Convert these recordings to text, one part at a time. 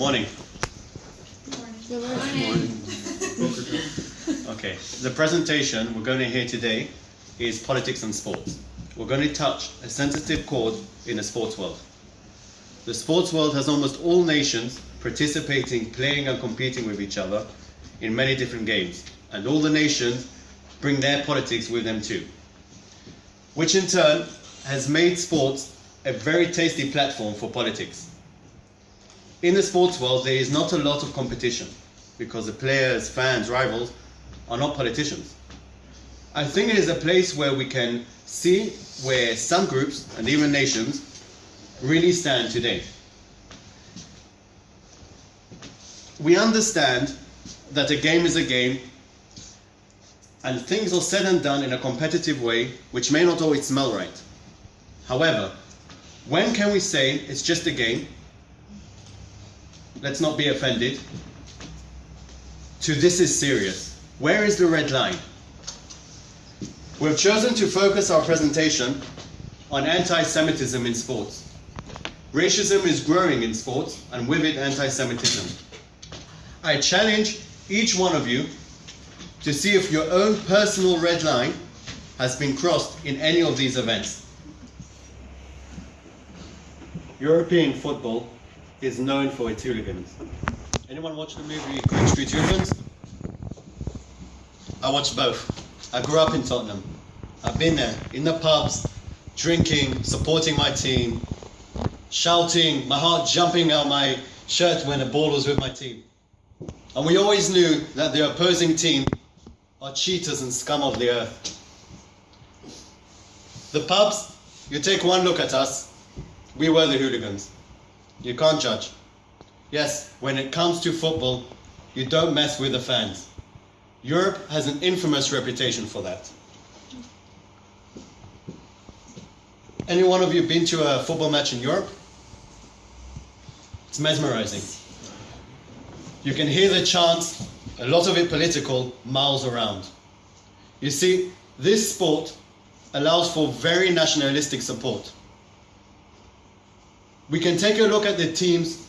Morning. Good morning. Okay, the presentation we're going to hear today is politics and sports. We're going to touch a sensitive chord in the sports world. The sports world has almost all nations participating, playing, and competing with each other in many different games, and all the nations bring their politics with them too, which in turn has made sports a very tasty platform for politics. In the sports world, there is not a lot of competition because the players, fans, rivals are not politicians. I think it is a place where we can see where some groups and even nations really stand today. We understand that a game is a game and things are said and done in a competitive way which may not always smell right. However, when can we say it's just a game? Let's not be offended. To this is serious. Where is the red line? We've chosen to focus our presentation on anti-Semitism in sports. Racism is growing in sports and with it anti-Semitism. I challenge each one of you to see if your own personal red line has been crossed in any of these events. European football is known for its hooligans. Anyone watch the movie Green Street Hooligans? I watched both. I grew up in Tottenham. I've been there in the pubs, drinking, supporting my team, shouting, my heart jumping out my shirt when a ball was with my team. And we always knew that the opposing team are cheaters and scum of the earth. The pubs, you take one look at us, we were the hooligans. You can't judge. Yes, when it comes to football, you don't mess with the fans. Europe has an infamous reputation for that. Any one of you been to a football match in Europe? It's mesmerizing. You can hear the chants, a lot of it political, miles around. You see, this sport allows for very nationalistic support. We can take a look at the teams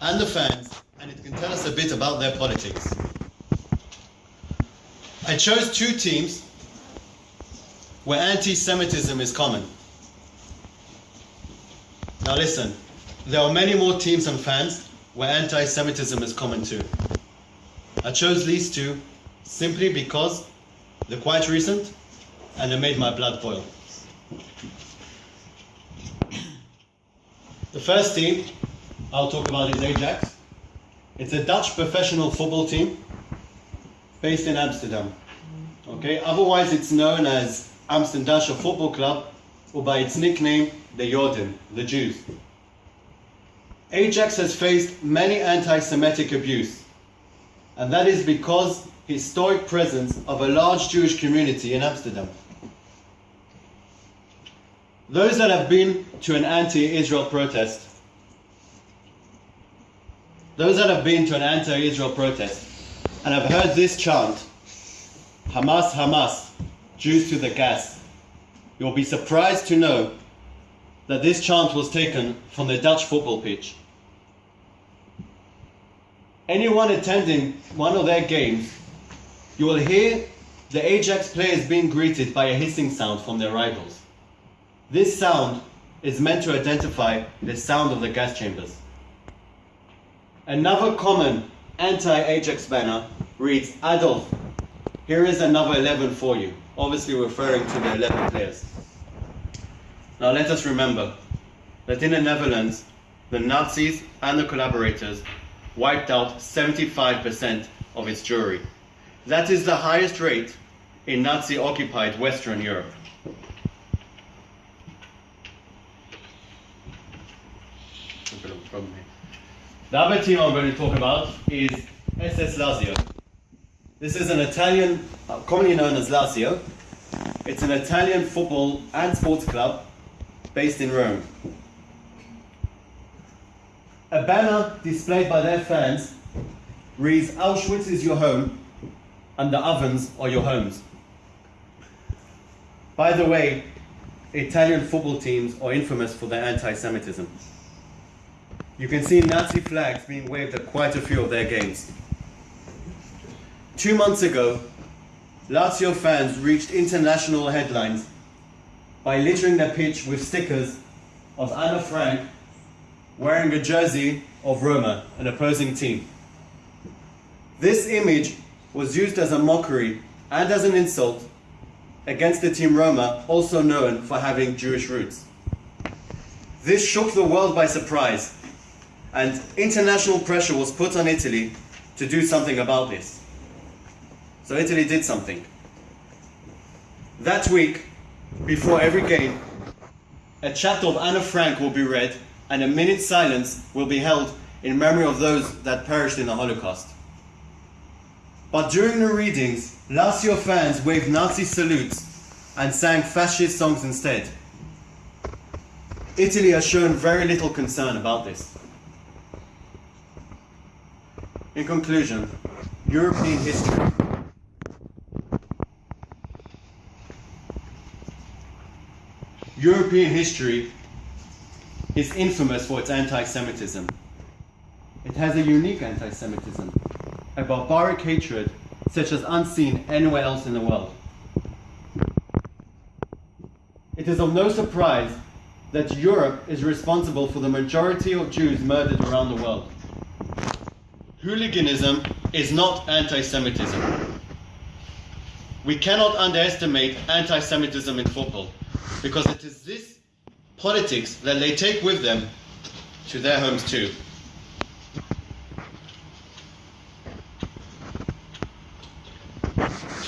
and the fans, and it can tell us a bit about their politics. I chose two teams where anti-Semitism is common. Now listen, there are many more teams and fans where anti-Semitism is common too. I chose these two simply because they're quite recent and they made my blood boil. The first team I'll talk about is Ajax. It's a Dutch professional football team based in Amsterdam. Okay, otherwise it's known as Amsterdam Football Club or by its nickname, the Joden, the Jews. Ajax has faced many anti-Semitic abuse, and that is because historic presence of a large Jewish community in Amsterdam. Those that have been to an anti-Israel protest, those that have been to an anti-Israel protest and have heard this chant, Hamas, Hamas, Jews to the gas, you'll be surprised to know that this chant was taken from the Dutch football pitch. Anyone attending one of their games, you will hear the Ajax players being greeted by a hissing sound from their rivals. This sound is meant to identify the sound of the gas chambers. Another common anti-Ajax banner reads, Adolf, here is another 11 for you, obviously referring to the 11 players. Now let us remember that in the Netherlands, the Nazis and the collaborators wiped out 75% of its Jewry. That is the highest rate in Nazi-occupied Western Europe. Problem here. The other team I'm going to talk about is SS Lazio. This is an Italian, uh, commonly known as Lazio. It's an Italian football and sports club based in Rome. A banner displayed by their fans reads Auschwitz is your home and the ovens are your homes. By the way, Italian football teams are infamous for their anti-Semitism. You can see Nazi flags being waved at quite a few of their games. Two months ago, Lazio fans reached international headlines by littering their pitch with stickers of Anna Frank wearing a jersey of Roma, an opposing team. This image was used as a mockery and as an insult against the team Roma, also known for having Jewish roots. This shook the world by surprise, and international pressure was put on Italy to do something about this. So Italy did something. That week, before every game, a chapter of Anna Frank will be read and a minute's silence will be held in memory of those that perished in the Holocaust. But during the readings, Lazio fans waved Nazi salutes and sang fascist songs instead. Italy has shown very little concern about this. In conclusion, European history. European history is infamous for its anti Semitism. It has a unique anti Semitism, a barbaric hatred such as unseen anywhere else in the world. It is of no surprise that Europe is responsible for the majority of Jews murdered around the world. Hooliganism is not anti Semitism. We cannot underestimate anti Semitism in football because it is this politics that they take with them to their homes too.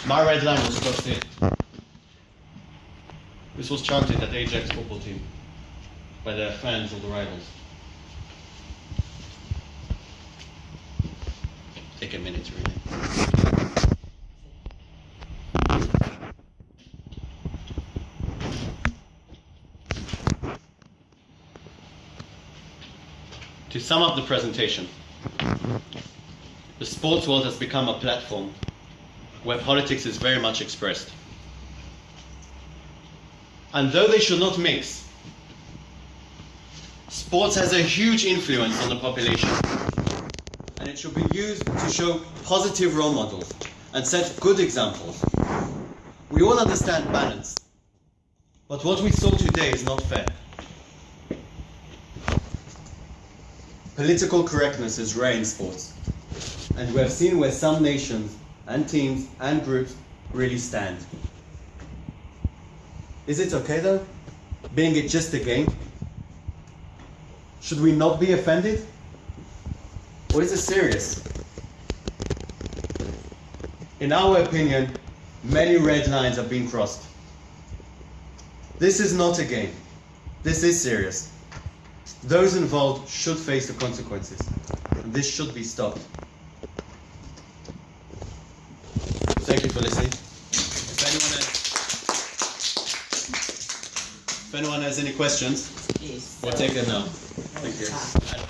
My red line was crossed here. This was chanted at the Ajax football team by their fans of the rivals. To sum up the presentation, the sports world has become a platform where politics is very much expressed. And though they should not mix, sports has a huge influence on the population. And it should be used to show positive role models and set good examples. We all understand balance, but what we saw today is not fair. Political correctness is rare in sports, and we have seen where some nations and teams and groups really stand. Is it okay though? Being it just a game? Should we not be offended? Or is it serious? In our opinion, many red lines have been crossed. This is not a game. This is serious. Those involved should face the consequences. And this should be stopped. Thank you for listening. If anyone has, if anyone has any questions, Yes. we'll take them now. Thank you.